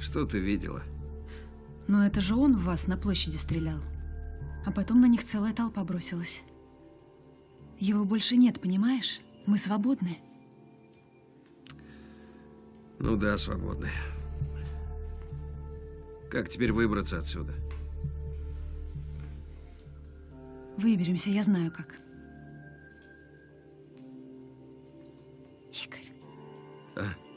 Что ты видела? Но это же он в вас на площади стрелял. А потом на них целая толпа бросилась. Его больше нет, понимаешь? Мы свободны. Ну да, свободны. Как теперь выбраться отсюда? Выберемся, я знаю как. Игорь, А? поцелуй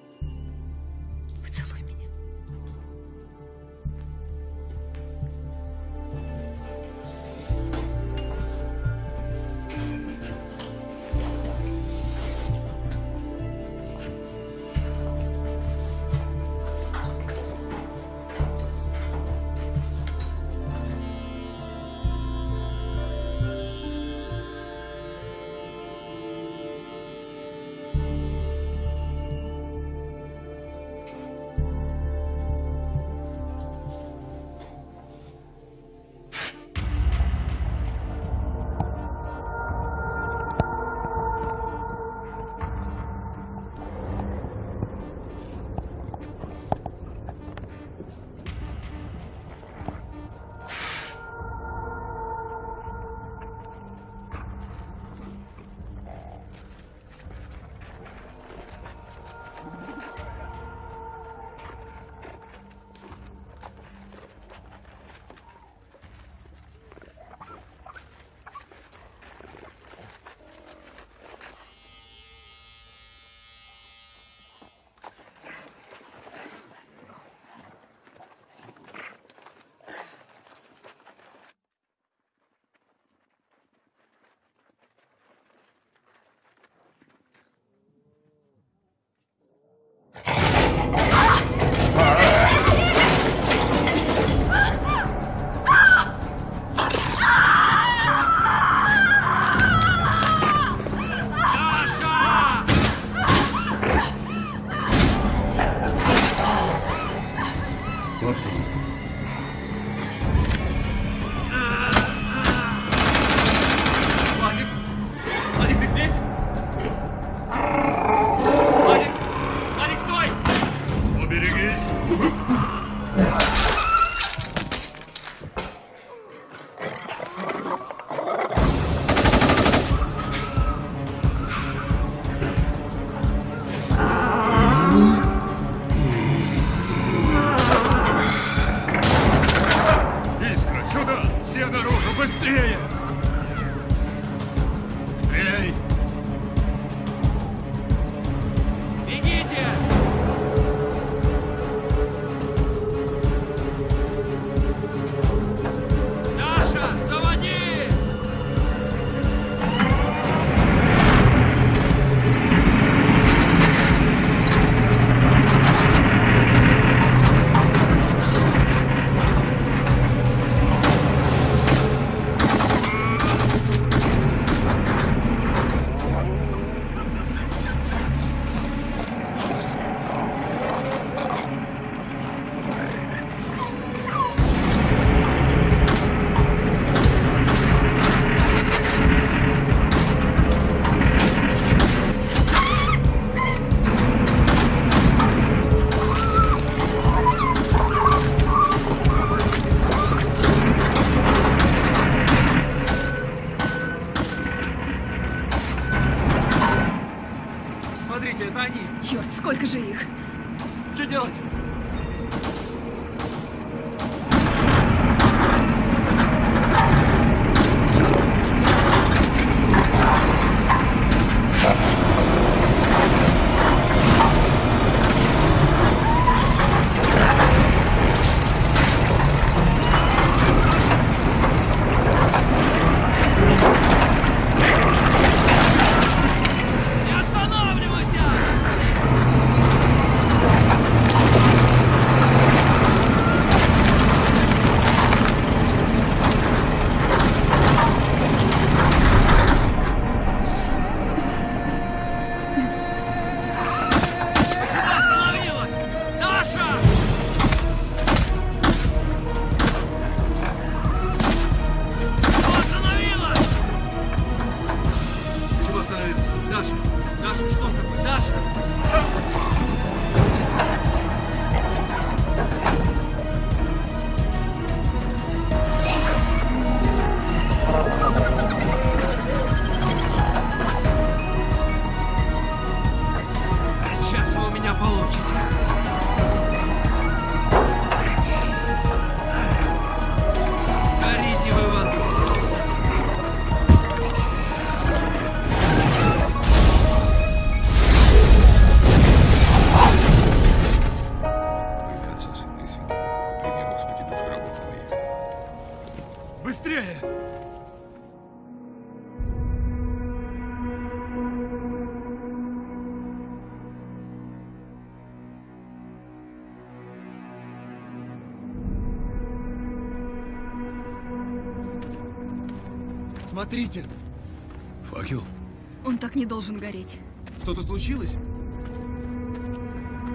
не должен гореть. что-то случилось?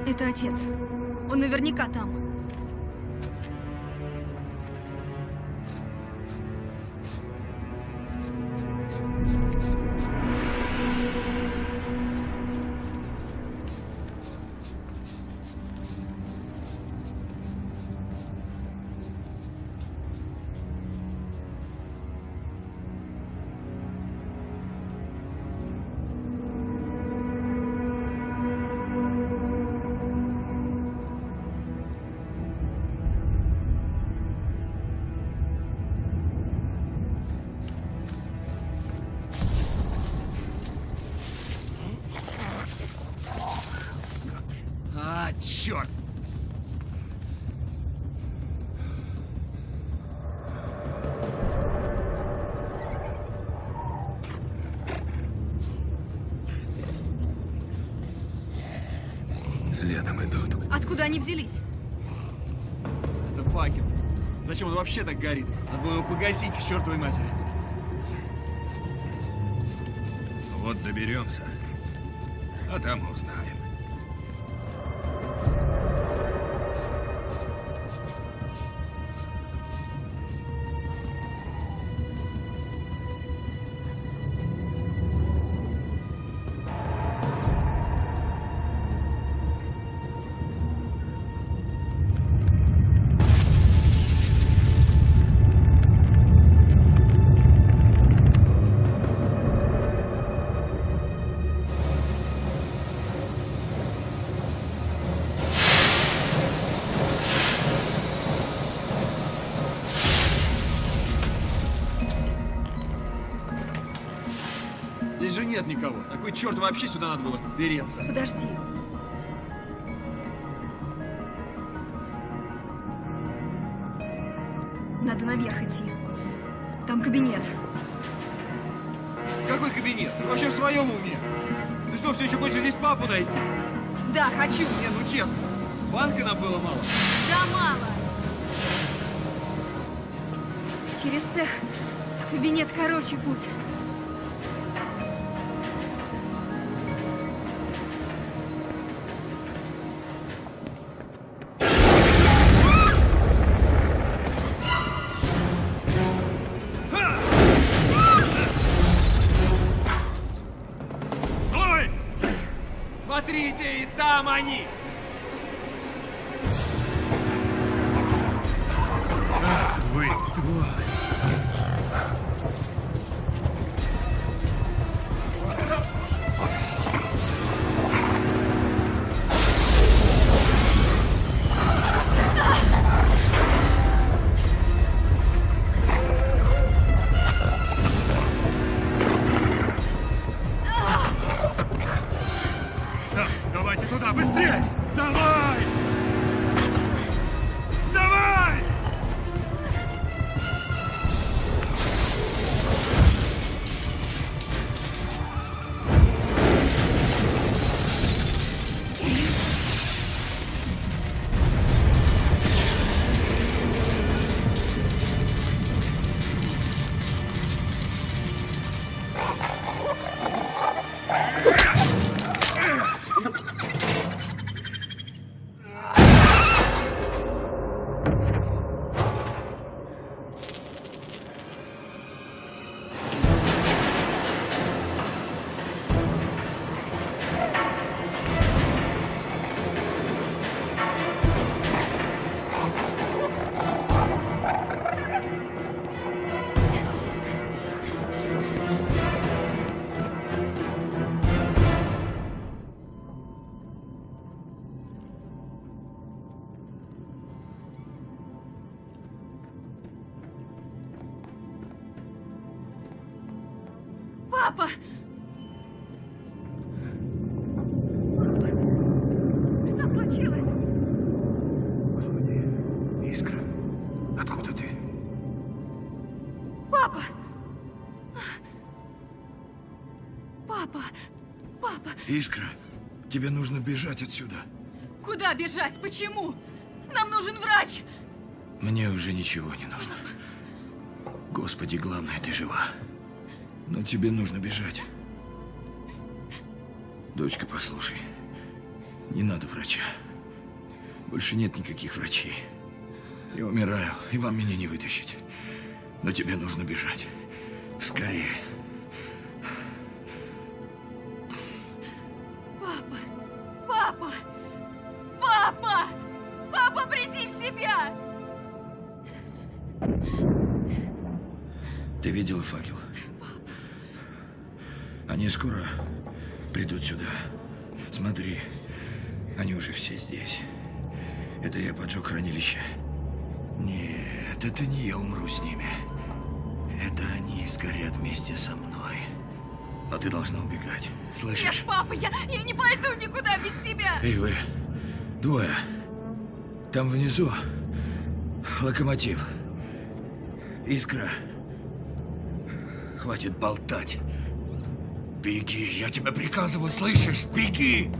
Это отец. Он наверняка там. Следом идут. Откуда они взялись? Это факел. Зачем он вообще так горит? Надо было его погасить к чертовой матери. Вот доберемся, а там узнаем. Черт вообще сюда надо было переться? Подожди. Надо наверх идти. Там кабинет. Какой кабинет? Ты вообще в своем уме? Ты что, все еще хочешь здесь папу найти? Да, хочу. Не, ну честно. Банка нам было мало. Да мало. Через цех в кабинет короче путь. Тебе нужно бежать отсюда. Куда бежать? Почему? Нам нужен врач! Мне уже ничего не нужно. Господи, главное, ты жива. Но тебе нужно бежать. Дочка, послушай. Не надо врача. Больше нет никаких врачей. Я умираю, и вам меня не вытащить. Но тебе нужно бежать. Скорее. Ты видела факел? Они скоро придут сюда. Смотри, они уже все здесь. Это я поджег хранилище. Нет, это не я умру с ними. Это они сгорят вместе со мной. Но ты должна убегать. Слышишь? Нет, папа, я, я не пойду никуда без тебя! Эй, вы, двое. Там внизу локомотив. Искра. Хватит болтать. Беги, я тебя приказываю, слышишь? Беги!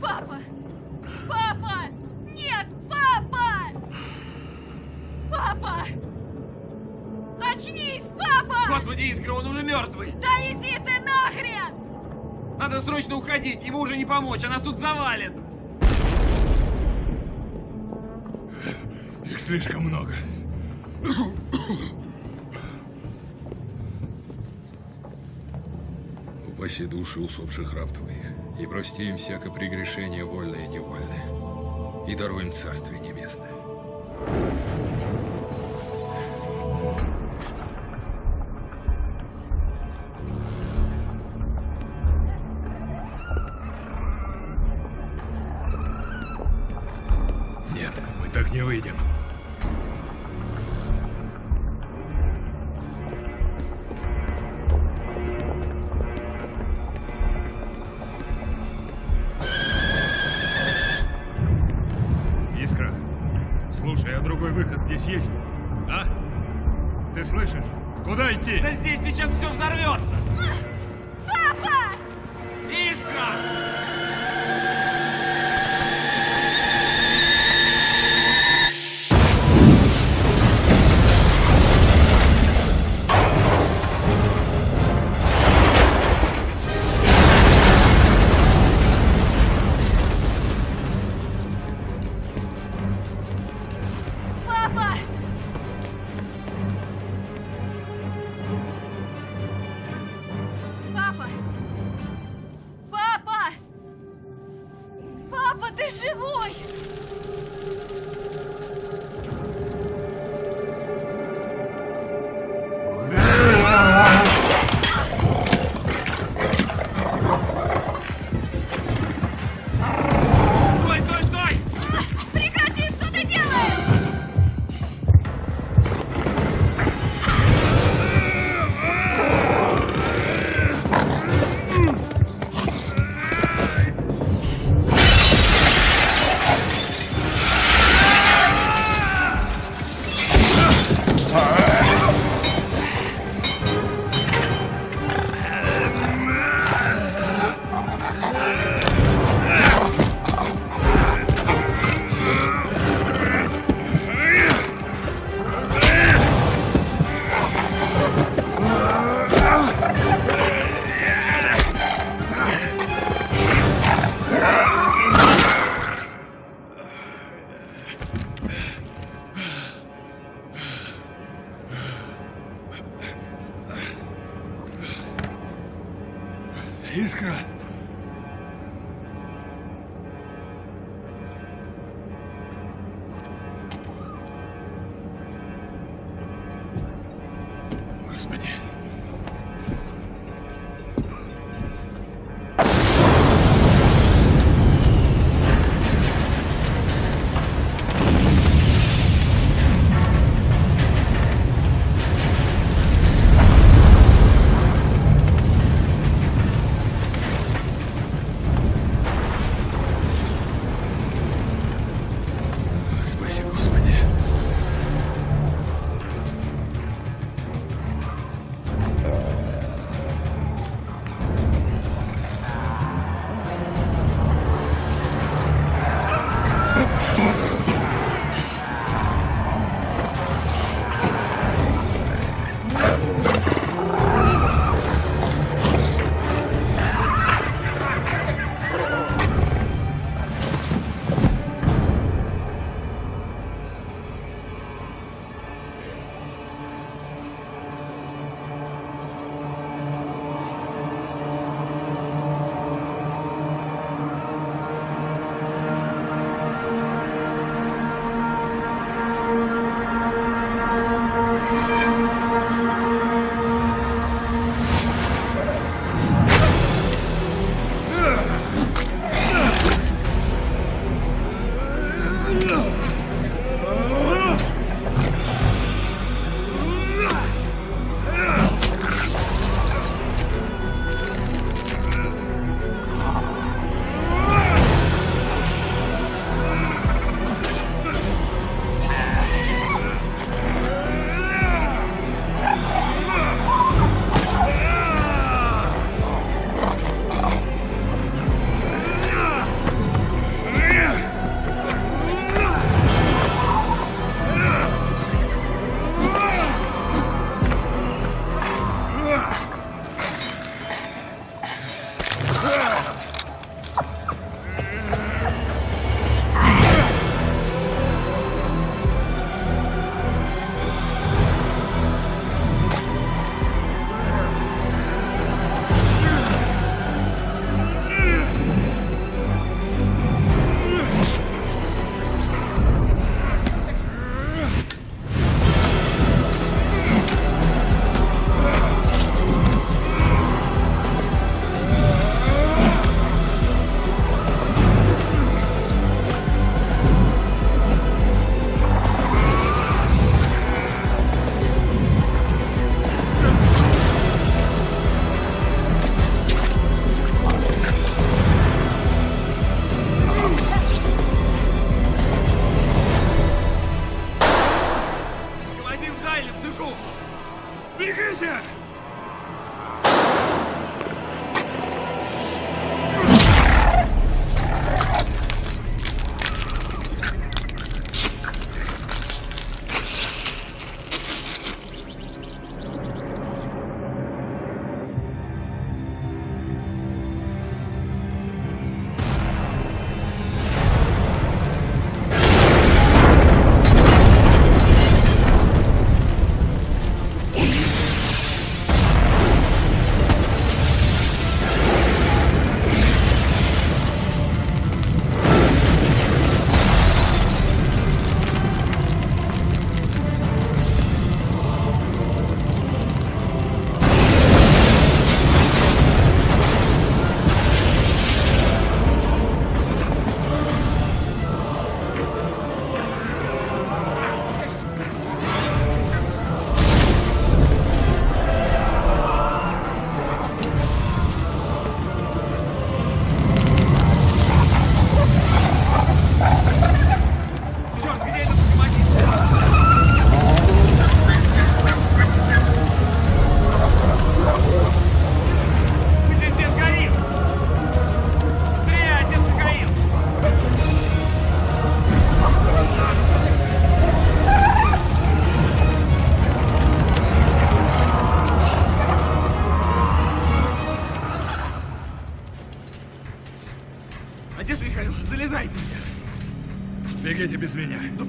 Папа! Папа! Нет, папа! Папа! Очнись, папа! Господи, Искра, он уже мертвый! Да иди ты нахрен! Надо срочно уходить, ему уже не помочь, а нас тут завалит! Их слишком много. Упаси души усопших раб твоих, и прости им всякое прегрешение вольное и невольное, и даруй им Царствие Небесное.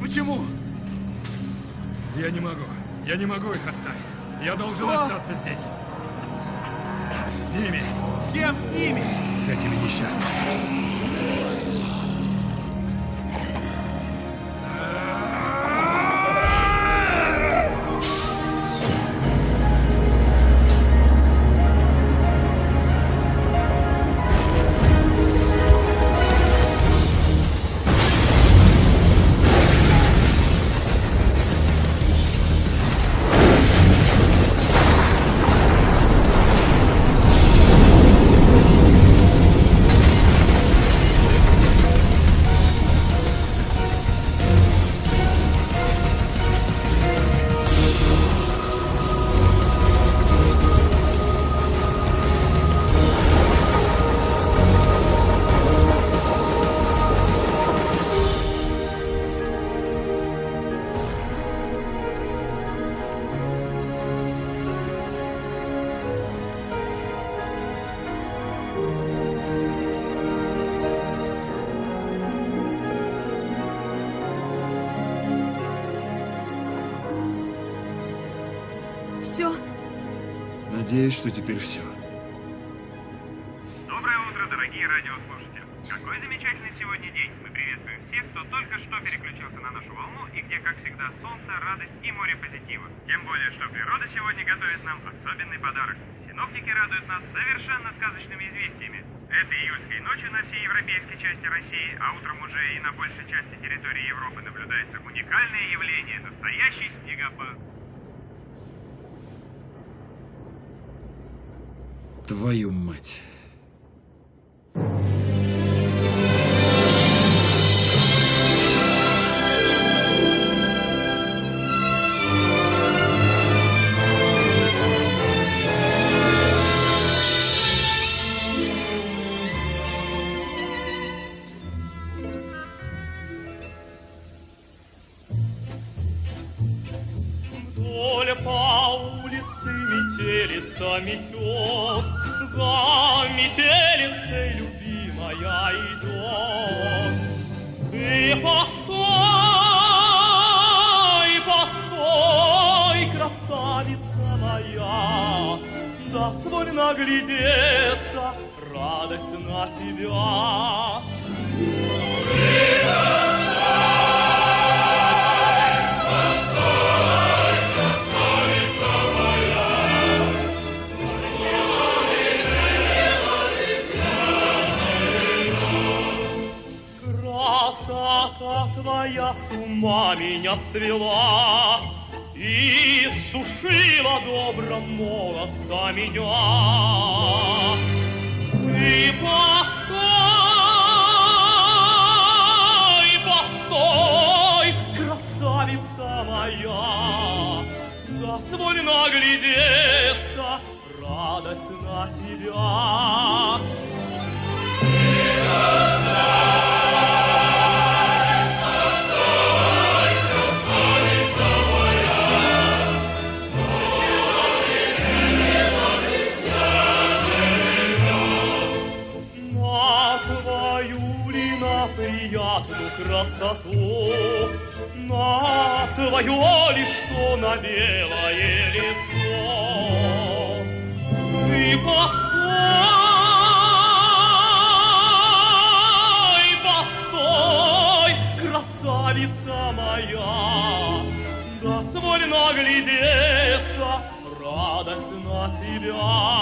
Почему? Я не могу. Я не могу их оставить. Я должен Что? остаться здесь. С ними. С кем с ними? С этими несчастными. Что теперь все. Доброе утро, дорогие радиослушатели. Какой замечательный сегодня день. Мы приветствуем всех, кто только что переключился на нашу волну и где, как всегда, солнце, радость и море позитива. Тем более, что природа сегодня готовит нам особенный подарок. Синоптики радуют нас совершенно сказочными известиями. Этой июльской ночью на всей европейской части России, а утром уже и на большей части территории Европы наблюдается уникальное явление – настоящий снегопад. Твою мать. Свела И сушила добром молодца меня. Ты постой, постой, красавица моя, Дозволь наглядеться, твое ли что на белое лицо. Ты постой, постой, красавица моя, Дозволь наглядеться, радость на тебя.